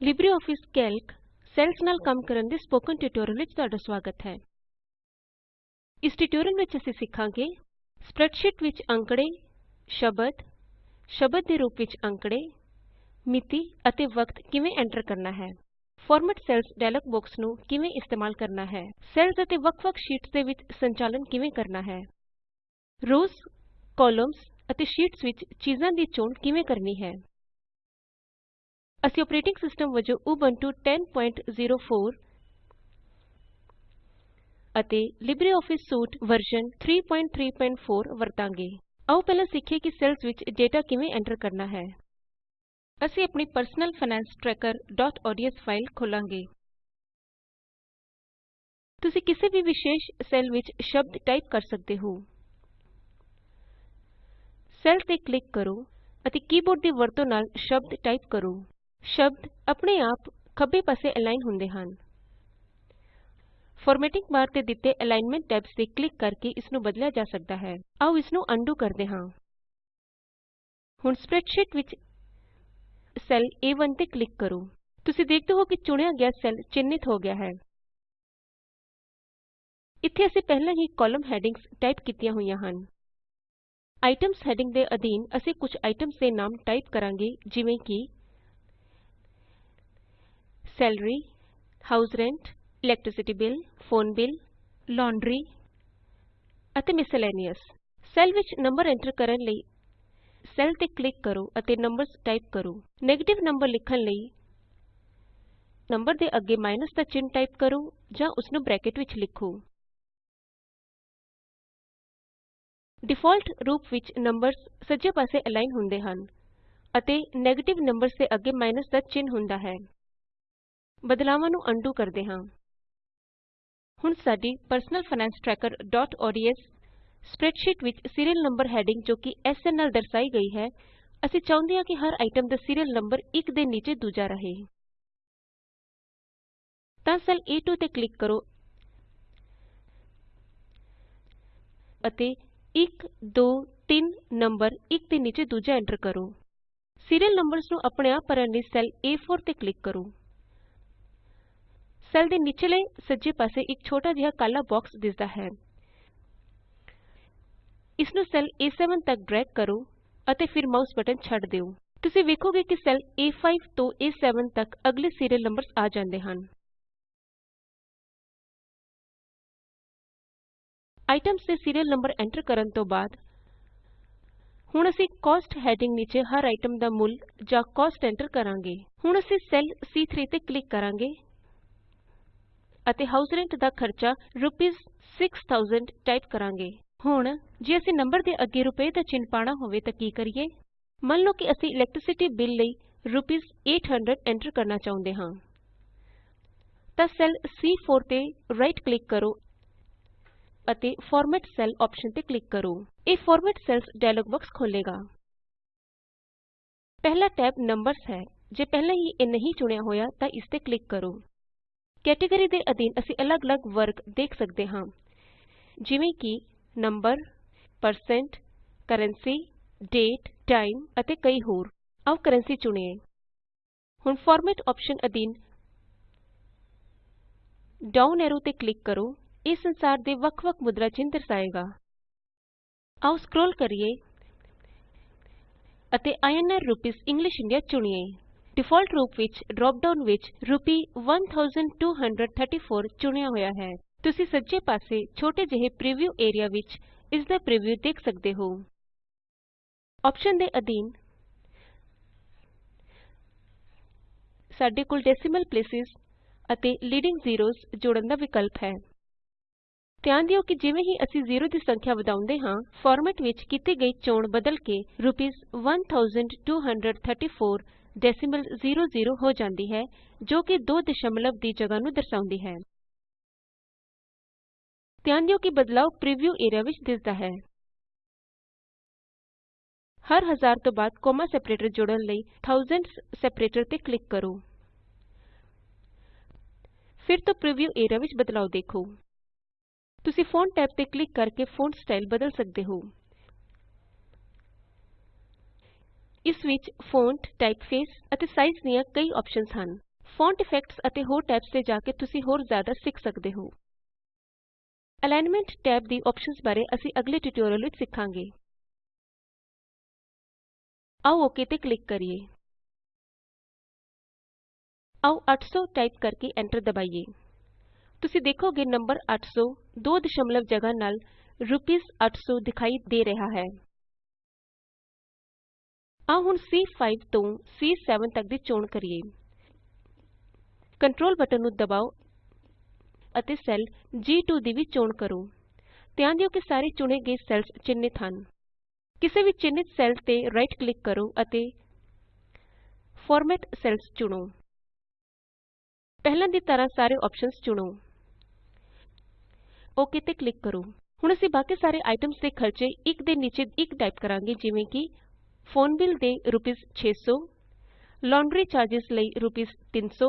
LibreOffice Calc cells ਨਾਲ ਕੰਮ ਕਰਨ ਦੇ ਸਪੋਕਨ ਟਿਊਟੋਰੀਅਲ ਵਿੱਚ ਤੁਹਾਡਾ ਸਵਾਗਤ ਹੈ। ਇਸ ਟਿਊਟੋਰੀਅਲ ਵਿੱਚ ਅਸੀਂ ਸਿੱਖਾਂਗੇ ਸਪਰੈੱਡਸ਼ੀਟ ਵਿੱਚ ਅੰਕੜੇ, ਸ਼ਬਦ ਸ਼ਬਦ ਦੇ ਰੂਪ ਵਿੱਚ ਅੰਕੜੇ, ਮਿਤੀ ਅਤੇ ਵਕਤ ਕਿਵੇਂ ਐਂਟਰ ਕਰਨਾ ਹੈ, ਫਾਰਮੈਟ ਸੈਲਜ਼ ਡਾਇਲਾਗ ਬੋਕਸ ਨੂੰ ਕਿਵੇਂ ਇਸਤੇਮਾਲ ਕਰਨਾ ਹੈ, ਸੈੱਲਸ ਅਤੇ ਵੱਖ ਵੱਖ ਸ਼ੀਟਸ ਦੇ ਵਿੱਚ ਸੰਚਾਲਨ ਕਿਵੇਂ ਕਰਨਾ ਹੈ, ਰੋਜ਼, ਕਾਲਮਸ ਅਤੇ ਸ਼ੀਟਸ ਵਿੱਚ ਚੀਜਾਂ ਦੀ ਚੋਣ ਕਿਵੇਂ ਕਰਨੀ ਹੈ। ਅਸੀਂ ਅੋਪਰੇਟਿੰਗ ਸਿਸਟਮ ਵਜੋਂ ਉਬੰਟੂ 1004 ਅਤੇ ਲਿਬਰੇਆਫਿਸ ਸੂਟ ਵਰਜ਼ਨ 334 ਵਰਤਾਂਗੇ। ਆਓ ਪਹਿਲਾਂ ਸਿੱਖੀਏ ਕਿ ਸੈੱਲਸ ਵਿੱਚ ਡੇਟਾ ਕਿਵੇਂ ਐਂਟਰ ਕਰਨਾ ਹੈ। ਅਸੀਂ ਆਪਣੀ ਪਰਸਨਲ ਫਾਇਨਾਂਸ trackerਓਡੀਐਸ ਫਾਇਲ ਖੋਲਾਂਗੇ। ਤੁਸੀਂ ਕਿਸੇ ਵੀ ਵਿਸ਼ੇਸ਼ ਸੈੱਲ ਵਿੱਚ ਸ਼ਬਦ ਟਾਈਪ ਕਰ ਸਕਦੇ ਹੋ। ਸੈੱਲ ਤੇ ਕਲਿਕ ਕਰੋ ਅਤੇ ਕੀਬੋਰਡ ਦੀ ਵਰਤੋਂ ਨਾਲ ਸ਼ਬਦ ਟਾਈਪ ਕਰੋ। ਸ਼ਬਦ ਆਪਣੇ ਆਪ ਖੱਬੇ ਪਾਸੇ ਅਲਾਈਨ ਹੁੰਦੇ ਹਨ। ਫਾਰਮੈਟਿੰਗ ਬਾਰ ਤੇ ਦਿੱਤੇ ਅਲਾਈਨਮੈਂਟ ਟੈਬਸ ਤੇ ਕਲਿਕ ਕਰਕੇ ਇਸ ਨੂੰ ਬਦਲਿਆ ਜਾ ਸਕਦਾ ਹੈ। ਆਓ ਇਸ ਨੂੰ ਅਨਡੂ ਕਰਦੇ ਹਾਂ। ਹੁਣ ਸਪਰੈੱਡਸ਼ੀਟ ਵਿੱਚ ਸੈੱਲ A1 ਤੇ ਕਲਿਕ ਕਰੋ। ਤੁਸੀਂ ਦੇਖਦੇ ਹੋ ਕਿ ਚੁਣਿਆ ਗਿਆ ਸੈੱਲ ਚਿੰਨ੍ਹਿਤ ਹੋ ਗਿਆ ਹੈ। ਇੱਥੇ ਅਸੀਂ ਪਹਿਲਾਂ ਹੀ ਕਾਲਮ ਹੈਡਿੰਗਸ ਟਾਈਪ ਕੀਤੀਆਂ ਹੋਈਆਂ ਹਨ। ਆਈਟਮਜ਼ ਹੈਡਿੰਗ ਦੇ ਅਧੀਨ ਅਸੀਂ ਕੁਝ ਆਈਟਮਸ ਦੇ ਨਾਮ ਟਾਈਪ ਕਰਾਂਗੇ, ਜਿਵੇਂ ਕਿ salary house rent, electricity bill, phone bill, laundry ਅਤੇ ਮਿਸਲੇਨੀਅਸ। ਸੈੱਲ ਵਿੱਚ ਨੰਬਰ ਐਂਟਰ ਕਰਨ ਲਈ ਸੈੱਲ ਤੇ ਕਲਿਕ ਕਰੋ ਅਤੇ ਨੰਬਰਜ਼ ਟਾਈਪ ਕਰੋ। ਨੈਗੇਟਿਵ ਨੰਬਰ ਲਿਖਣ ਲਈ ਨੰਬਰ ਦੇ ਅੱਗੇ ਮਾਈਨੱਸ ਦਾ ਚਿੰਨ੍ਹ ਟਾਈਪ ਕਰੋ ਜਾਂ ਉਸਨੂੰ ਬ੍ਰੈਕਟ ਵਿੱਚ ਲਿਖੋ। ਡਿਫਾਲਟ ਰੂਪ ਵਿੱਚ ਨੰਬਰਜ਼ ਸੱਜੇ ਪਾਸੇ ਅਲਾਈਨ ਹੁੰਦੇ ਹਨ ਅਤੇ ਨੈਗੇਟਿਵ ਨੰਬਰਜ਼ ਦੇ ਅੱਗੇ ਮਾਈਨਸ ਦਾ ਚਿੰਨ੍ਹ ਹੁੰਦਾ ਹੈ। ਬਦਲਾਵਾਂ ਨੂੰ ਅਨਡੂ ਕਰਦੇ ਹਾਂ। ਹੁਣ ਸਾਡੀ ਪਰਸਨਲ ਫਾਇਨਾਂਸ ਵਿੱਚ ਸੀਰੀਅਲ ਨੰਬਰ ਹੈਡਿੰਗ ਜੋ ਕਿ ਐਸਐਨ ਨਾਲ ਦਰਸਾਈ ਗਈ ਹੈ, ਅਸੀਂ ਚਾਹੁੰਦੇ ਹਾਂ ਕਿ ਹਰ ਆਈਟਮ ਦਾ ਸੀਰੀਅਲ ਨੰਬਰ ਇੱਕ ਦੇ ਨੀਚੇ ਦੂਜਾ ਰਹੇ। ਤਾਂ ਸੈੱਲ A2 ਤੇ ਕਲਿਕ ਕਰੋ ਅਤੇ 1 2 3 ਨੰਬਰ ਇੱਕ ਦੇ ਨੀਚੇ ਦੂਜਾ ਐਂਟਰ ਕਰੋ। ਸੀਰੀਅਲ ਨੰਬਰਜ਼ ਨੂੰ ਆਪਣੇ ਆਪ ਭਰਨ ਲਈ ਸੈੱਲ A4 ਤੇ ਕਲਿਕ ਕਰੋ। ਸੈੱਲ ਦੇ ਨਿਚਲੇ ਸੱਜੇ ਪਾਸੇ ਇੱਕ ਛੋਟਾ ਜਿਹਾ ਕਾਲਾ ਬਾਕਸ ਦਿਸਦਾ ਹੈ। ਇਸ ਨੂੰ ਸੈੱਲ A7 ਤਕ ਡਰੈਗ ਕਰੋ ਅਤੇ ਫਿਰ ਮਾਊਸ ਬਟਨ ਛੱਡ ਦਿਉ ਤੁਸੀਂ ਵੇਖੋਗੇ ਕਿ ਸੈੱਲ A5 ਤੋਂ A7 ਤਕ ਅਗਲੇ ਸੀਰੀਅਲ ਨੰਬਰਜ਼ ਆ ਜਾਂਦੇ ਹਨ। ਆਈਟਮਸ ਦੇ ਸੀਰੀਅਲ ਨੰਬਰ ਐਂਟਰ ਕਰਨ ਤੋਂ ਬਾਅਦ ਹੁਣ ਅਸੀਂ ਕੋਸਟ ਹੈਡਿੰਗ ਨੀਚੇ ਹਰ ਆਈਟਮ ਦਾ ਮੁੱਲ ਜਾਂ ਕੋਸਟ ਐਂਟਰ ਕਰਾਂਗੇ। ਹੁਣ ਅਸੀਂ ਸੈੱਲ C3 ਤੇ ਕਲਿਕ ਕਰਾਂਗੇ। ਅਤੇ ਹਾਉਸ ਰੈਂਟ ਦਾ ਖਰਚਾ ਰੂਪੀਸ 6000 ਟਾਈਪ ਕਰਾਂਗੇ। ਹੁਣ, ਜੇ ਅਸੀਂ ਨੰਬਰ ਦੇ ਅੱਗੇ ਰੁਪਏ ਦਾ ਚਿੰਨ੍ਹ ਪਾਣਾ ਹੋਵੇ ਤਾਂ ਕੀ ਕਰੀਏ? ਮੰਨ ਲਓ ਕਿ ਅਸੀਂ ਇਲੈਕਟ੍ਰਿਸਿਟੀ ਬਿੱਲ ਲਈ ਰੂਪੀਸ 800 ਐਂਟਰ ਕਰਨਾ ਚਾਹੁੰਦੇ ਹਾਂ। ਤਾਂ ਸੈੱਲ C4 ਤੇ ਰਾਈਟ ਕਲਿਕ ਕਰੋ ਅਤੇ ਫਾਰਮੈਟ ਸੈਲ ਆਪਸ਼ਨ ਤੇ ਕਲਿਕ ਕਰੋ। ਇਹ ਫਾਰਮੈਟ ਸੈਲਜ਼ ਡਾਇਲਾਗ ਬੋਕਸ ਖੋਲੇਗਾ ਪਹਿਲਾ ਟੈਬ ਨੰਬਰਜ਼ ਹੈ। ਜੇ ਪਹਿਲਾਂ ਹੀ ਇਹ ਨਹੀਂ ਚੁਣਿਆ ਹੋਇਆ ਤਾਂ ਇਸ ਤੇ ਕਲਿਕ ਕਰੋ। ਕੈਟੇਗਰੀ ਦੇ ਅਧੀਨ ਅਸੀਂ ਅਲੱਗ-ਅਲੱਗ ਵਰਗ ਦੇਖ ਸਕਦੇ ਹਾਂ। ਜਿਵੇਂ ਕਿ number percent currency date time ਅਤੇ ਕਈ ਹੋਰ। ਆਓ ਕਰੰਸੀ ਚੁਣੀਏ। ਹੁਣ ਫਾਰਮੈਟ ਆਪਸ਼ਨ ਅਧੀਨ ਡਾਊਨ ਐਰੋ ਤੇ ਕਲਿਕ ਕਰੋ। ਇਹ ਸੰਸਾਰ ਦੇ ਵੱਖ-ਵੱਖ ਮੁਦਰਾ ਚਿੰਨ੍ਹ ਦਰਸਾਏਗਾ। ਆਓ ਸਕਰੋਲ ਕਰੀਏ ਅਤੇ ਆਈਐਨਆਰ ਰੂਪੀਸ ਇੰਗਲਿਸ਼ ਇੰਡੀਆ ਚੁਣੀਏ। ਡਿਫਾਲਟ ਰੂਪ ਵਿੱਚ ਡਰਾਪ ਡਾਉਨ ਵਿੱਚ ਰੂਪੀ 1234 ਚੁਣਿਆ ਹੋਇਆ ਹੈ। ਤੁਸੀਂ ਸੱਜੇ ਪਾਸੇ ਛੋਟੇ ਜਿਹੇ ਪ੍ਰੀਵਿਊ ਏਰੀਆ ਵਿੱਚ ਇਸ ਦਾ ਪ੍ਰੀਵਿਊ ਦੇਖ ਸਕਦੇ ਹੋ। ਆਪਸ਼ਨ ਦੇ ਅਧੀਨ ਸਾਡੇ ਕੋਲ ਡੈਸੀਮਲ ਪਲੇਸਿਸ ਅਤੇ ਲੀਡਿੰਗ ਜ਼ੀਰੋਜ਼ ਜੋੜਨ ਦਾ ਵਿਕਲਪ ਹੈ। ਧਿਆਨ ਦਿਓ ਕਿ ਜਿਵੇਂ ਹੀ ਅਸੀਂ ਜ਼ੀਰੋ ਦੀ ਸੰਖਿਆ ਵਧਾਉਂਦੇ ਹਾਂ, ਫਾਰਮੈਟ ਵਿੱਚ ਕੀਤੀ ਗਈ ਚੋਣ ਬਦਲ ਕੇ ਰੂਪੀਸ 1234 ਡੈਸੀਮਲ ਜ਼ੇਰੋ ਜ਼ੇਰੋ ਹੋ ਜਾਂਦੀ ਹੈ, ਜੋ ਕਿ ਦੋ ਦਸ਼ਮਲਵ ਦੀ ਜਗ੍ਹਾ ਨੂੰ ਦਰਸਾਉਂਦੀ ਹੈ। ਧਿਆਨ ਦਿਓ ਕਿ ਬਦਲਾਉ ਪ੍ਰੀਵਿਊ ਏਰੀਆ ਵਿੱਚ ਦਿਸਦਾ ਹੈ। ਹਰ ਹਜ਼ਾਰ ਤੋਂ ਬਾਅਦ ਕੋਮਾ ਸੈਪਰੇਟਰ ਜੋੜਨ ਲਈ ਥਾਊਸੈਂਡਜ਼ ਸੈਪਰੇਟਰ ਤੇ ਕਲਿਕ ਕਰੋ। ਫਿਰ ਤੋਂ ਪ੍ਰੀਵਿਊ ਏਰੀਆ ਵਿੱਚ ਬਦਲਾਉ ਦੇਖੋ। ਤੁਸੀਂ ਫੋਂਟ ਟੈਬ ਤੇ ਕਲਿਕ ਕਰਕੇ ਫੋਂਟ ਸਟਾਈਲ ਬਦਲ ਸਕਦੇ ਹੋ। ਇਸ ਵਿੱਚ ਫੋਂਟ, ਟਾਈਪਫੇਸ ਅਤੇ ਸਾਈਜ਼ ਦੀਆਂ ਕਈ ਆਪਸ਼ਨਸ ਹਨ। ਫੌਂਟ ਇਫੈਕਟਸ ਅਤੇ ਹੋਰ ਟੈਬਸ ਤੇ ਜਾ ਕੇ ਤੁਸੀਂ ਹੋਰ ਜ਼ਿਆਦਾ ਸਿੱਖ ਸਕਦੇ ਹੋ। ਅਲਾਈਨਮੈਂਟ ਟੈਬ ਦੀ ਅੋਪਸ਼ਨਸ ਬਾਰੇ ਅਸੀਂ ਅਗਲੇ ਟਿਊਟੋਰਿਅਲ ਵਿੱਚ ਸਿੱਖਾਂਗੇ। ਆਉ ਓਕ ਤੇ ਕਲਿਕ ਕਰੀਏ। ਆਉ 800 ਟਾਈਪ ਕਰਕੇ ਐਂਟਰ ਦਬਾਈਏ। ਤੁਸੀਂ ਦੇਖੋਗੇ ਨੰਬਰ 800 ਦੋ ਦਸ਼ਮਲਵ ਜਗ੍ਹਾ ਨਾਲ ਰੂਪੀਸ 800 ਦਿਖਾਈ ਦੇ ਰਿਹਾ ਹੈ। ਆਓ ਹੁਣ C5 ਤੋਂ C7 ਤੱਕ ਦੀ ਚੋਣ ਕਰੀਏ। ਕੰਟਰੋਲ ਬਟਨ ਨੂੰ ਦਬਾਓ ਅਤੇ ਸੈੱਲ G2 ਦੀ ਵੀ ਚੋਣ ਕਰੋ। ਧਿਆਨ ਦਿਓ ਕਿ ਸਾਰੇ ਚੁਣੇ ਗਏ ਸੈੱਲਸ ਚਿੰਨ੍ਹਿਤ ਹਨ। ਕਿਸੇ ਵੀ ਚਿੰਨ੍ਹਿਤ ਸੈੱਲ ਤੇ ਰਾਈਟ ਕਲਿਕ ਕਰੋ ਅਤੇ ਫਾਰਮੈਟ ਸੈਲਜ਼ ਚੁਣੋ। ਪਹਿਲਾਂ ਦੀ ਤਰ੍ਹਾਂ ਸਾਰੇ ਅੋਪਸ਼ਨਸ ਚੁਣੋ। ਓਕ ਤੇ ਕਲਿਕ ਕਰੋ। ਹੁਣ ਅਸੀਂ ਬਾਕੀ ਸਾਰੇ ਆਈਟਮਸ ਦੇ ਖਰਚੇ ਇੱਕ ਦੇ ਨੀਚੇ ਇੱਕ ਟਾਈਪ ਕਰਾਂਗੇ, ਜਿਵੇਂ ਕਿ ਫੋਨ ਬਿੱਲ ਦੇ ਰੂਪੀਸ 600 ਲਾਂਡਰੀ ਚਾਰਜਸ ਲਈ ਰੂਪੀਸ 300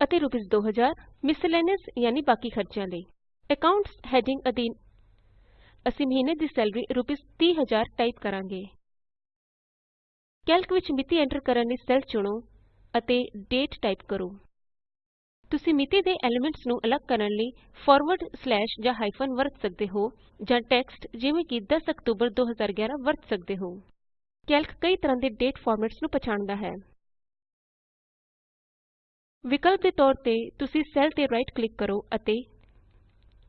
ਅਤੇ ਰੂਪੀਸ 2000 ਮਿਸਲੇਨੀਅਸ ਯਾਨੀ ਬਾਕੀ ਖਰਚਿਆਂ ਲਈ। ਅਕਾਉਂਟਸ ਹੈਡਿੰਗ ਅਧੀਨ ਅਸੀਂ ਮਹੀਨੇ ਦੀ ਸੈਲਰੀ ਰੂਪੀਸ 30000 ਟਾਈਪ ਕਰਾਂਗੇ। ਕੈਲਕ ਵਿੱਚ ਮਿਤੀ ਐਂਟਰ ਕਰਨ ਲਈ ਸੈੱਲ ਚੁਣੋ ਅਤੇ ਡੇਟ ਟਾਈਪ ਕਰੋ। ਤੁਸੀਂ ਮਿਤੀ ਦੇ ਐਲੀਮੈਂਟਸ ਨੂੰ ਅਲੱਗ ਕਰਨ ਲਈ ਫਾਰਵਰਡ ਸਲੈਸ਼ ਜਾਂ ਹਾਈਫਨ ਵਰਤ ਸਕਦੇ ਹੋ ਜਾਂ ਟੈਕਸਟ ਜਿਵੇਂ ਕਿ 10 ਅਕਤੂਬਰ 2011 ਵਰਤ ਸਕਦੇ ਹੋ। ਕੈਲਕ ਕਈ ਤਰ੍ਹਾਂ ਦੇ ਡੇਟ ਫਾਰਮੈਟਸ ਨੂੰ ਪਛਾਣਦਾ ਹੈ। ਵਿਕਲਪ ਦੇ ਤੌਰ ਤੇ ਤੁਸੀਂ ਸੈੱਲ ਤੇ ਰਾਈਟ ਕਲਿਕ ਕਰੋ ਅਤੇ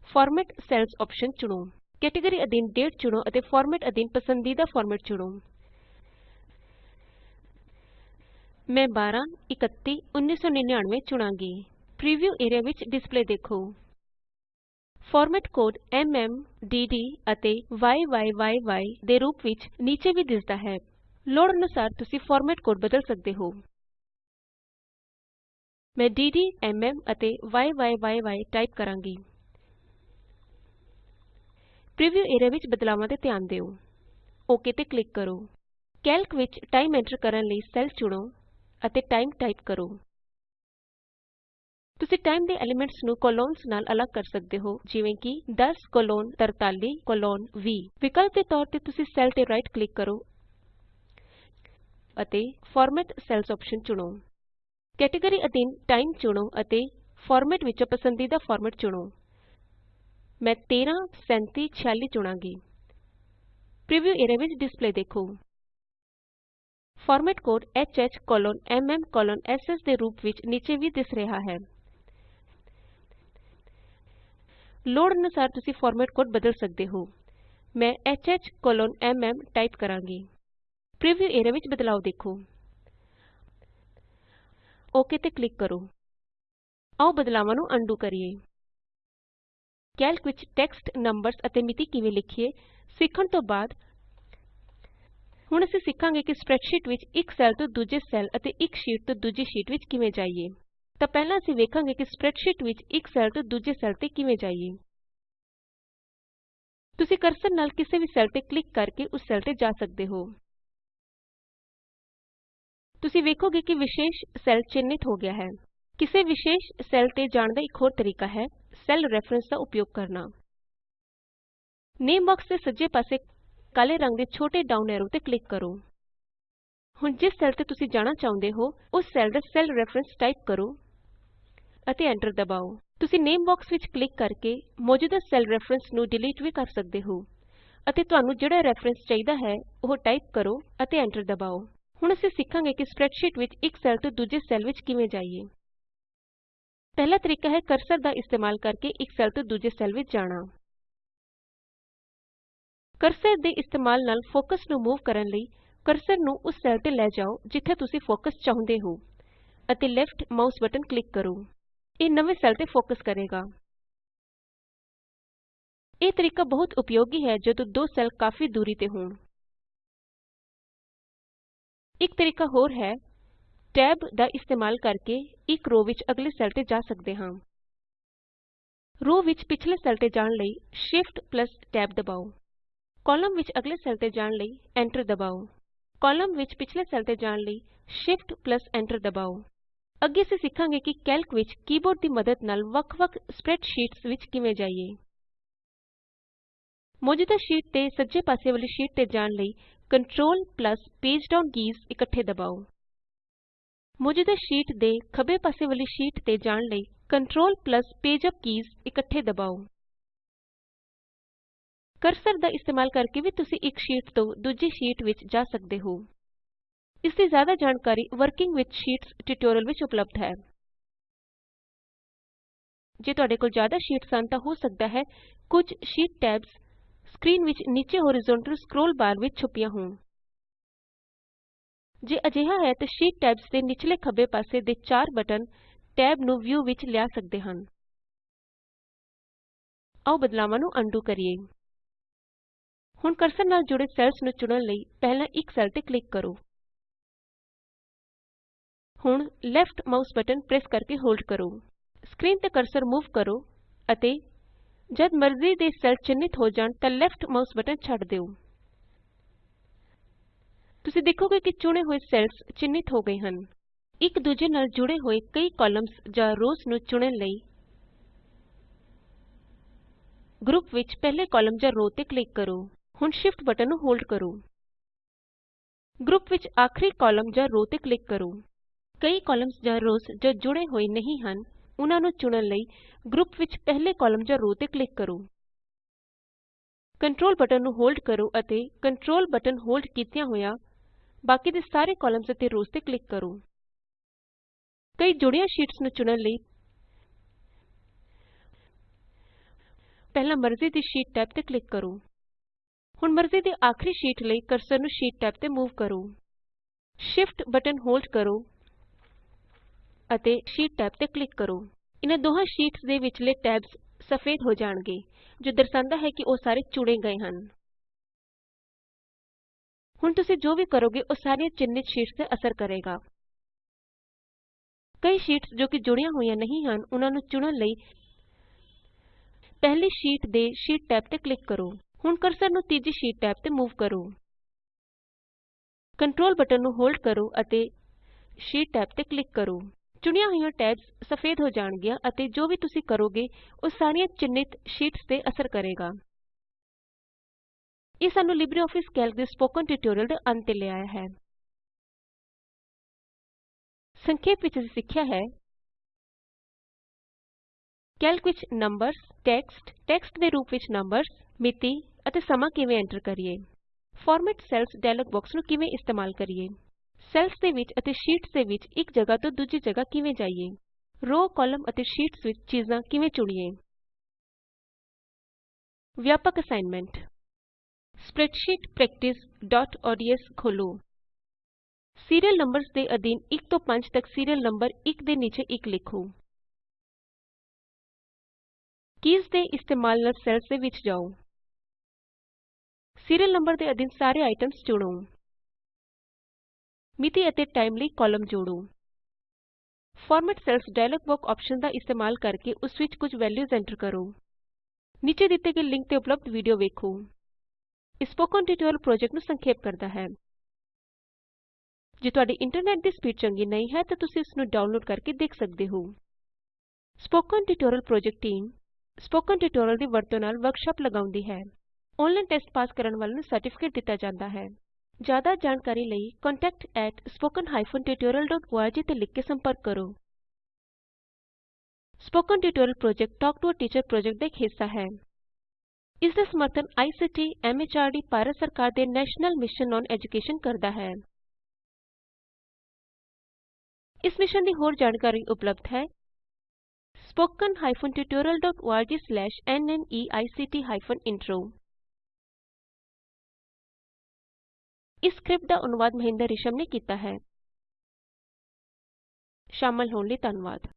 ਫਾਰਮੈਟ ਸੈਲਜ਼ ਅੋਪਸ਼ਨ ਚੁਣੋ। ਕੈਟੇਗਰੀ ਅਧੀਨ ਡੇਟ ਚੁਣੋ ਅਤੇ ਫਾਰਮੈਟ ਅਧੀਨ ਪਸੰਦੀਦਾ ਫਾਰਮੈਟ ਚੁਣੋ। ਮੈਂ 12 31 1999 ਚੁਣਾਂਗੀ। ਪ੍ਰੀਵਿਊ ਏਰੀਆ ਵਿੱਚ ਡਿਸਪਲੇ ਦੇਖੋ। ਫਾਰਮੈਟ ਕੋਡ ਐਮਐਮ ਡੱਡ ਅਤੇ ਯੀ ਦੇ ਰੂਪ ਵਿੱਚ ਨੀਚੇ ਵੀ ਦਿਸਦਾ ਹੈ। ਲੋੜ ਅਨੁਸਾਰ ਤੁਸੀਂ ਫਾਰਮੈਟ ਕੋਡ ਬਦਲ ਸਕਦੇ ਹੋ। ਮੈਂ ਡੱਡ ਐਮਐਮ ਅਤੇ ਯੀ ਟਾਈਪ ਕਰਾਂਗੀ। ਪ੍ਰੀਵਿਊ ਏਰੀਆ ਵਿੱਚ ਬਦਲਾਵਾਂ ਤੇ ਧਿਆਨ ਦਿਓ। ਓਕੇ ਤੇ ਕਲਿਕ ਕਰੋ। ਕੈਲਕ ਵਿੱਚ ਟਾਈਮ ਐਂਟਰ ਕਰਨ ਲਈ ਸੈੱਲ ਚੁਣੋ ਅਤੇ ਟਾਈਮ ਟਾਈਪ ਕਰੋ। ਤੁਸੀਂ ਟਾਈਮ ਦੇ ਐਲੀਮੈਂਟਸ ਨੂੰ ਕੋਲੋਨਜ਼ ਨਾਲ ਅਲੱਗ ਕਰ ਸਕਦੇ ਹੋ, ਜਿਵੇਂ ਕਿ 10 ਕੋਲੋਨ 43 ਕੋਲੋਨ 20 ਵਿਕਲਪ ਦੇ ਤੌਰ ਤੇ ਤੁਸੀਂ ਸੈੱਲ ਤੇ ਰਾਈਟ ਕਲਿਕ ਕਰੋ ਅਤੇ ਫਾਰਮੈਟ ਸੈਲਜ਼ ਅੋਪਸ਼ਨ ਚੁਣੋ। ਕੈਟੇਗਰੀ ਅਧੀਨ ਟਾਈਮ ਚੁਣੋ ਅਤੇ ਫਾਰਮੈਟ ਵਿੱਚੋਂ ਪਸੰਦੀਦਾ ਫਾਰਮੈਟ ਚੁਣੋ। ਮੈਂ 13 37 46 ਚੁਣਾਂਗੀ। ਪ੍ਰੀਵਿਊ ਏਰੀਆ ਵਿੱਚ ਡਿਸਪਲੇ ਦੇਖੋ। ਫਾਰਮੈਟ ਕੋਡ HHMMSS ਦੇ ਰੂਪ ਵਿੱਚ ਨੀਚੇ ਵੀ ਦਿਸ ਰਿਹਾ ਹੈ। ਲੋੜ ਅਨੂਸਾਰ ਤੁਸੀਂ ਫਾਰਮੈਟ ਕੋਡ ਬਦਲ ਸਕਦੇ ਹੋ। ਮੈਂ HHMM ਟਾਈਪ ਕਰਾਂਗੀ। ਪ੍ਰੀਵਿਊ ਏਰੀਆ ਵਿੱਚ ਬਦਲਾਉ ਦੇਖੋ। ਓਕ ਤੇ ਕਲਿਕ ਕਰੋ। ਆਉ ਬਦਲਾਵਾਂ ਨੂੰ ਅਨਡੂ ਕਰੀਏ। ਕੈਲਕ ਵਿੱਚ ਟੈਕਸਟ ਨੰਬਰਜ਼ ਅਤੇ ਮਿਤੀ ਕਿਵੇਂ ਲਿਖੀਏ, ਸਿੱਖਣ ਤੋਂ ਬਾਅਦ ਹੁਣ ਅਸੀਂ ਸਿੱਖਾਂਗੇ ਕਿ ਸਪ੍ਰੈਡਸ਼ੀਟ ਵਿੱਚ ਇੱਕ ਸੈੱਲ ਤੋਂ ਦੂਜੇ ਸੈੱਲ ਅਤੇ ਇੱਕ ਸ਼ੀਟ ਤੋਂ ਦੂਜੀ ਸ਼ੀਟ ਵਿੱਚ ਕਿਵੇਂ ਜਾਈਏ। ਤਾਂ ਪਹਿਲਾਂ ਅਸੀਂ ਵੇਖਾਂਗੇ ਕਿ ਸਪਰੈੱਡਸ਼ੀਟ ਵਿੱਚ ਇੱਕ ਸੈੱਲ ਤੋਂ ਦੂਜੇ ਸੈੱਲ ਤੇ ਕਿਵੇਂ ਜਾਈਏ। ਤੁਸੀਂ ਕਰਸਰ ਨਾਲ ਕਿਸੇ ਵੀ ਸੈੱਲ ਤੇ ਕਲਿਕ ਕਰਕੇ ਉਸ ਸੈੱਲ ਤੇ ਜਾ ਸਕਦੇ ਹੋ। ਤੁਸੀਂ ਵੇਖੋਗੇ ਕਿ ਵਿਸ਼ੇਸ਼ ਸੈੱਲ ਚਿੰਨ੍ਹਿਤ ਹੋ ਗਿਆ ਹੈ। ਕਿਸੇ ਵਿਸ਼ੇਸ਼ ਸੈੱਲ ਤੇ ਜਾਣ ਦਾ ਇੱਕ ਹੋਰ ਤਰੀਕਾ ਹੈ ਸੈੱਲ ਰੈਫਰੈਂਸ ਦਾ ਉਪਯੋਗ ਕਰਨਾ। ਨੇਮ ਬਾਕਸ ਦੇ ਸੱਜੇ ਪਾਸੇ ਕਾਲੇ ਰੰਗ ਦੇ ਛੋਟੇ ਡਾਊਨ ਐਰੋ ਤੇ ਕਲਿਕ ਕਰੋ। ਹੁਣ ਜਿਸ ਸੈੱਲ ਤੇ ਤੁਸੀਂ ਜਾਣਾ ਚਾਹੁੰਦੇ ਹੋ, ਉਸ ਸੈੱਲ ਦਾ ਸੈੱਲ ਰੈਫਰੈਂਸ ਟਾਈਪ ਕਰੋ। ਅਤੇ ਐਂਟਰ ਦਬਾਓ। ਤੁਸੀਂ ਨੇਮ ਬਾਕਸ ਵਿੱਚ ਕਲਿਕ ਕਰਕੇ ਮੌਜੂਦਾ ਸੈੱਲ ਰੈਫਰੈਂਸ ਨੂੰ ਡਿਲੀਟ ਵੀ ਕਰ ਸਕਦੇ ਹੋ ਅਤੇ ਤੁਹਾਨੂੰ ਜਿਹੜਾ ਰੈਫਰੈਂਸ ਚਾਹੀਦਾ ਹੈ, ਉਹ ਟਾਈਪ ਕਰੋ ਅਤੇ ਐਂਟਰ ਦਬਾਓ। ਹੁਣ ਅਸੀਂ ਸਿੱਖਾਂਗੇ ਕਿ ਸਪਰੈੱਡਸ਼ੀਟ ਵਿੱਚ ਇੱਕ ਸੈੱਲ ਤੋਂ ਦੂਜੇ ਸੈੱਲ ਵਿੱਚ ਕਿਵੇਂ ਜਾਈਏ। ਪਹਿਲਾ ਤਰੀਕਾ ਹੈ ਕਰਸਰ ਦਾ ਇਸਤੇਮਾਲ ਕਰਕੇ ਇੱਕ ਸੈੱਲ ਤੋਂ ਦੂਜੇ ਸੈੱਲ ਵਿੱਚ ਜਾਣਾ। ਕਰਸਰ ਦੇ ਇਸਤੇਮਾਲ ਨਾਲ ਫੋਕਸ ਨੂੰ ਮੂਵ ਕਰਨ ਲਈ ਕਰਸਰ ਨੂੰ ਉਸ ਸੈੱਲ ਤੇ ਲੈ ਜਾਓ, ਜਿੱਥੇ ਤੁਸੀਂ ਫੋਕਸ ਚਾਹੁੰਦੇ ਹੋ ਅਤੇ ਲੈਫਟ ਮਾਊਸ ਬਟਨ ਕਲਿਕ ਕਰੋ। ਇਹ ਨਵੇਂ ਸੈੱਲ ਤੇ ਫੋਕਸ ਕਰੇਗਾ। ਇਹ ਤਰੀਕਾ ਬਹੁਤ ਉਪਯੋਗੀ ਹੈ ਜਦੋਂ ਦੋ ਸੈੱਲ ਕਾਫੀ ਦੂਰੀ ਤੇ ਹੋਣ। ਇੱਕ ਤਰੀਕਾ ਹੋਰ ਹੈ, ਟੈਬ ਦਾ ਇਸਤੇਮਾਲ ਕਰਕੇ ਇੱਕ ਰੋ ਵਿੱਚ ਅਗਲੇ ਸੈੱਲ ਤੇ ਜਾ ਸਕਦੇ ਹਾਂ। ਰੋ ਵਿੱਚ ਪਿਛਲੇ ਸੈੱਲ ਤੇ ਜਾਣ ਲਈ Shift ਟੈਬ ਦਬਾਓ। ਕਾਲਮ ਵਿੱਚ ਅਗਲੇ ਸੈੱਲ ਤੇ ਜਾਣ ਲਈ ਐਂਟਰ ਦਬਾਓ। ਕਾਲਮ ਵਿੱਚ ਪਿਛਲੇ ਸੈੱਲ ਤੇ ਜਾਣ ਲਈ Shift ਐਂਟਰ ਦਬਾਓ। ਅੱਗੇ ਅਸੀਂ ਸਿੱਖਾਂਗੇ ਕਿ ਕੈਲਕ ਵਿੱਚ ਕੀਬੋਰਡ ਦੀ ਮਦਦ ਨਾਲ ਵੱਖ-ਵੱਖ ਸਪਰੈੱਡਸ਼ੀਟਸ ਵਿੱਚ ਕਿਵੇਂ ਜਾਈਏ। ਮੌਜੂਦਾ ਸ਼ੀਟ ਤੇ ਸੱਜੇ ਪਾਸੇ ਵਾਲੀ ਸ਼ੀਟ ਤੇ ਜਾਣ ਲਈ ਕੰਟਰੋਲ ਪੇਜ ਡਾਊਨ ਕੀਜ਼ ਇਕੱਠੇ ਦਬਾਓ। ਮੌਜੂਦਾ ਸ਼ੀਟ ਦੇ ਖੱਬੇ ਪਾਸੇ ਵਾਲੀ ਸ਼ੀਟ ਤੇ ਜਾਣ ਲਈ ਕੰਟਰੋਲ ਪੇਜ ਅਪ ਕੀਜ਼ ਇਕੱਠੇ ਦਬਾਓ। ਕਰਸਰ ਦਾ ਇਸਤੇਮਾਲ ਕਰਕੇ ਵੀ ਤੁਸੀਂ ਇੱਕ ਸ਼ੀਟ ਤੋਂ ਦੂਜੀ ਸ਼ੀਟ ਵਿੱਚ ਜਾ ਸਕਦੇ ਹੋ। ਇਸ ਦੀ ਜ਼ਿਆਦਾ ਜਾਣਕਾਰੀ ਵਰਕਿੰਗ ਵਿਥ ਸ਼ੀਟਸ ਟਿਊਟੋਰਿਅਲ ਵਿੱਚ ਉਪਲਬਧ ਹੈ। ਜੇ ਤੁਹਾਡੇ ਕੋਲ ਜ਼ਿਆਦਾ ਸ਼ੀਟਸ ਹਨ ਤਾਂ ਹੋ ਸਕਦਾ ਹੈ ਕੁਝ ਸ਼ੀਟ ਟੈਬਸ ਸਕਰੀਨ ਵਿੱਚ ਨੀਚੇ ਹੋਰੀਜ਼ੋਂਟਲ ਸਕਰੋਲ ਬਾਰ ਵਿੱਚ ਛੁਪੀਆਂ ਹੋਣ। ਜੇ ਅਜਿਹਾ ਹੈ ਤਾਂ ਸ਼ੀਟ ਟੈਬਸ ਦੇ ਨਿਚਲੇ ਖੱਬੇ ਪਾਸੇ ਦੇ ਚਾਰ ਬਟਨ ਟੈਬ ਨੂੰ ਵਿਊ ਵਿੱਚ ਲਿਆ ਸਕਦੇ ਹਨ। ਆਉ ਬਦਲਾਵਾਂ ਨੂੰ ਅਨਡੂ ਕਰੀਏ। ਹੁਣ ਕਰਸਰ ਨਾਲ ਜੁੜੇ ਸੈੱਲਸ ਨੂੰ ਚੁਣਨ ਲਈ ਪਹਿਲਾਂ ਇੱਕ ਸੈੱਲ ਤੇ ਕਲਿਕ ਕਰੋ। ਹੁਣ ਲੈਫਟ ਮਾਊਸ ਬਟਨ ਪ੍ਰੈਸ ਕਰਕੇ ਹੋਲਡ ਕਰੋ। ਸਕਰੀਨ ਤੇ ਕਰਸਰ ਮੂਵ ਕਰੋ ਅਤੇ ਜਦ ਮਰਜ਼ੀ ਦੇ ਸੈੱਲ ਚਿੰਨ੍ਹਿਤ ਹੋ ਜਾਣ ਤਾਂ ਲੈਫਟ ਮਾਉਸ ਬਟਨ ਛੱਡ ਦਿਓ। ਤੁਸੀਂ ਦੇਖੋਗੇ ਕਿ ਚੁਣੇ ਹੋਏ ਸੈੱਲਸ ਚਿੰਨ੍ਹਿਤ ਹੋ ਗਏ ਹਨ। ਇੱਕ ਦੂਜੇ ਨਾਲ ਜੁੜੇ ਹੋਏ ਕਈ ਕਾਲਮਸ ਜਾਂ ਰੋਅਸ ਨੂੰ ਚੁਣਨ ਲਈ ਗਰੁੱਪ ਵਿੱਚ ਪਹਿਲੇ ਕਾਲਮ ਜਾਂ ਰੋ ਤੇ ਕਲਿੱਕ ਕਰੋ। ਹੁਣ ਸ਼ਿਫਟ ਬਟਨ ਨੂੰ ਹੋਲਡ ਕਰੋ। ਗਰੁੱਪ ਵਿੱਚ ਆਖਰੀ ਕਾਲਮ ਜਾਂ ਰੋ ਤੇ ਕਲਿੱਕ ਕਰੋ। ਕਈ ਕਾਲਮਸ ਜਾਂ ਰੋਅਸ ਜੋ ਜੁੜੇ ਹੋਏ ਨਹੀਂ ਹਨ, ਉਹਨਾਂ ਨੂੰ ਚੁਣਨ ਲਈ ਗਰੁੱਪ ਵਿੱਚ ਪਹਿਲੇ ਕਾਲਮ ਜਾਂ ਰੋ ਤੇ ਕਲਿਕ ਕਰੋ। ਕੰਟਰੋਲ ਬਟਨ ਨੂੰ ਹੋਲਡ ਕਰੋ ਅਤੇ ਕੰਟਰੋਲ ਬਟਨ ਹੋਲਡ ਕੀਤਿਆਂ ਹੋਇਆਂ ਬਾਕੀ ਦੇ ਸਾਰੇ ਕਾਲਮਸ ਅਤੇ ਰੋਅਸ ਤੇ ਕਲਿੱਕ ਕਰੋ। ਕਈ ਜੁੜੀਆਂ ਸ਼ੀਟਸ ਨੂੰ ਚੁਣਨ ਲਈ ਪਹਿਲਾਂ ਮਰਜ਼ੀ ਦੀ ਸ਼ੀਟ ਟੈਬ ਤੇ ਕਲਿਕ ਕਰੋ। ਹੁਣ ਮਰਜ਼ੀ ਦੀ ਆਖਰੀ ਸ਼ੀਟ ਲਈ ਕਰਸਰ ਨੂੰ ਸ਼ੀਟ ਟੈਬ ਤੇ ਮੂਵ ਕਰੋ। ਸ਼ਿਫਟ ਬਟਨ ਹੋਲਡ ਕਰੋ। ਅਤੇ ਸ਼ੀਟ ਟੈਬ ਤੇ ਕਲਿੱਕ ਕਰੋ। ਇਹਨਾਂ ਦੋਹਾਂ ਸ਼ੀਟਸ ਦੇ ਵਿਚਲੇ ਟੈਬਸ ਸਫੇਦ ਹੋ ਜਾਣਗੇ, ਜੋ ਦਰਸਾਂਦਾ ਹੈ ਕਿ ਉਹ ਸਾਰੇ ਚੁਣੇ ਗਏ ਹਨ। ਹੁਣ ਤੁਸੀਂ ਜੋ ਵੀ ਕਰੋਗੇ, ਉਹ ਸਾਰੀਆਂ ਚਿੰਨ੍ਹਿਤ ਸ਼ੀਟਸ ਤੇ ਅਸਰ ਕਰੇਗਾ। ਕਈ ਸ਼ੀਟਸ ਜੋ ਕਿ ਜੁੜੀਆਂ ਹੋਈਆਂ ਨਹੀਂ ਹਨ, ਉਹਨਾਂ ਨੂੰ ਚੁਣਨ ਲਈ ਪਹਿਲੀ ਸ਼ੀਟ ਦੇ ਸ਼ੀਟ ਟੈਬ ਤੇ ਕਲਿੱਕ ਕਰੋ। ਹੁਣ ਕਰਸਰ ਨੂੰ ਤੀਜੀ ਸ਼ੀਟ ਟੈਬ ਤੇ ਮੂਵ ਕਰੋ। ਕੰਟਰੋਲ ਬਟਨ ਨੂੰ ਹੋਲਡ ਕਰੋ ਅਤੇ ਸ਼ੀਟ ਟੈਬ ਤੇ ਕਲਿੱਕ ਕਰੋ। ਚੁਣੀਆਂ ਹੋਈਆਂ ਟੈਬਸ ਸਫੇਦ ਹੋ ਜਾਣਗੀਆਂ ਅਤੇ ਜੋ ਵੀ ਤੁਸੀਂ ਕਰੋਗੇ, ਉਹ ਸਾਰੀਆਂ ਚਿੰਨ੍ਹਿਤ ਸ਼ੀਟਸ ਤੇ ਅਸਰ ਕਰੇਗਾ। ਇਹ ਸਾਨੂੰ ਲਿਬਰੇਆਫਿਸ ਕੈਲਕ ਦੇ ਸਪੋਕਨ ਟਿਊਟੋਰੀਅਲ ਦੇ ਅੰਤ ਤੇ ਲਿਆਇਆ ਹੈ। ਸੰਖੇਪ ਵਿੱਚ ਅਸੀਂ ਸਿੱਖਿਆ ਹੈ। ਕੈਲਕ ਵਿੱਚ ਨੰਬਰਸ, ਟੈਕਸਟ ਟੈਕਸਟ ਦੇ ਰੂਪ ਵਿੱਚ ਨੰਬਰਸ, ਮਿਤੀ ਅਤੇ ਸਮਾਂ ਕਿਵੇਂ ਐਂਟਰ ਕਰੀਏ। ਫਾਰਮੈਟ ਸੈਲਜ਼ ਡਾਇਲੌਗ ਬਾਕਸ ਨੂੰ ਕਿਵੇਂ ਇਸਤੇਮਾਲ ਕਰੀਏ। ਸੈੱਲਸ ਦੇ ਵਿੱਚ ਅਤੇ ਸ਼ੀਟਸ ਦੇ ਵਿੱਚ ਇੱਕ ਜਗ੍ਹਾ ਤੋਂ ਦੂਜੀ ਜਗ੍ਹਾ ਕਿਵੇਂ ਜਾਈਏ? ਰੋ ਕਾਲਮ ਅਤੇ ਸ਼ੀਟਸ ਵਿੱਚ ਚੀਜ਼ਾਂ ਕਿਵੇਂ ਚੁਣੀਏ? ਵਿਆਪਕ ਅਸਾਈਨਮੈਂਟ। ਸਪ੍ਰੈਡਸ਼ੀਟ practiceਓਡੀਐਸ ਖੋਲ੍ਹੋ। ਸੀਰੀਅਲ ਨੰਬਰਸ ਦੇ ਅਧੀਨ 1 ਤੋਂ 5 ਤੱਕ ਸੀਰੀਅਲ ਨੰਬਰ 1 ਦੇ ਨੀਚੇ 1 ਲਿਖੋ। ਕੀਜ਼ ਦੇ ਇਸਤੇਮਾਲ ਨਾਲ ਸੈੱਲਸ ਦੇ ਵਿੱਚ ਜਾਓ। ਸੀਰੀਅਲ ਨੰਬਰ ਦੇ ਅਧੀਨ ਸਾਰੇ ਆਈਟਮਸ ਚੁਣੋ। ਮਿਤੀ ਅਤੇ ਟਾਈਮ ਲਈ ਕਾਲਮ ਜੋੜੋ। Format cells dialog box option ਦਾ ਇਸਤੇਮਾਲ ਕਰਕੇ ਉਸ ਵਿੱਚ ਕੁਝ ਵੈਲਯੂਜ਼ ਐਂਟਰ ਕਰੋ। ਨੀਚੇ ਦਿੱਤੇ ਗਏ ਲਿੰਕ ਤੇ ਉਪਲਬਧ ਵੀਡੀਓ ਵੇਖੋ। ਸਪੋਕਨ ਟਿਊਟੋਰੀਅਲ ਪ੍ਰੋਜੈਕਟ ਨੂੰ ਸੰਖੇਪ ਕਰਦਾ ਹੈ। ਜੇ ਤੁਹਾਡੀ ਇੰਟਰਨੈਟ ਦੀ ਸਪੀਡ ਚੰਗੀ ਨਹੀਂ ਹੈ ਤਾਂ ਤੁਸੀਂ ਇਸ ਨੂੰ ਡਾਊਨਲੋਡ ਕਰਕੇ ਦੇਖ ਸਕਦੇ ਹੋ। Spoken tutorial project team spoken tutorial ਦੀ ਵਰਤੋਂ ਨਾਲ ਵਰਕਸ਼ਾਪ ਲਗਾਉਂਦੀ ਹੈ। ਆਨਲਾਈਨ ਟੈਸਟ ਪਾਸ ਕਰਨ ਵਾਲਿਆਂ ਨੂੰ ਸਰਟੀਫਿਕੇਟ ਦਿੱਤਾ ਜਾਂਦਾ ਹੈ। ਜ਼ਿਆਦਾ ਜਾਣਕਾਰੀ ਲਈ contactspoken tutorialorg ਤੇ ਲਿਖ ਕੇ ਸੰਪਰਕ ਕਰੋ spoken tutorial project talk to a teacher project ਦਾ ਇੱਕ ਹਿੱਸਾ ਹੈ ਇਸ ਦਾ ਸਮਰਥਨ ਆਈਸੀਟੀ ਐਮਐਚਆਰਡੀ ਭਾਰਤ ਸਰਕਾਰ ਦੇ ਨੈਸ਼ਨਲ ਮਿਸ਼ਨ ਔਨ ਐਜੂਕੇਸ਼ਨ ਕਰਦਾ ਹੈ ਇਸ ਮਿਸ਼ਨ ਦੀ ਹੋਰ ਜਾਣਕਾਰੀ ਉਪਲਬਧ ਹੈ spoken ਇਸ ਸਕ੍ਰਿਪਟ ਦਾ ਅਨੁਵਾਦ ਮਹਿੰਦਰ ਰਿਸ਼ਮ ਨੇ ਕੀਤਾ ਹੈ। ਸ਼ਾਮਲ ਹੋਣ ਲਈ ਧੰਨਵਾਦ।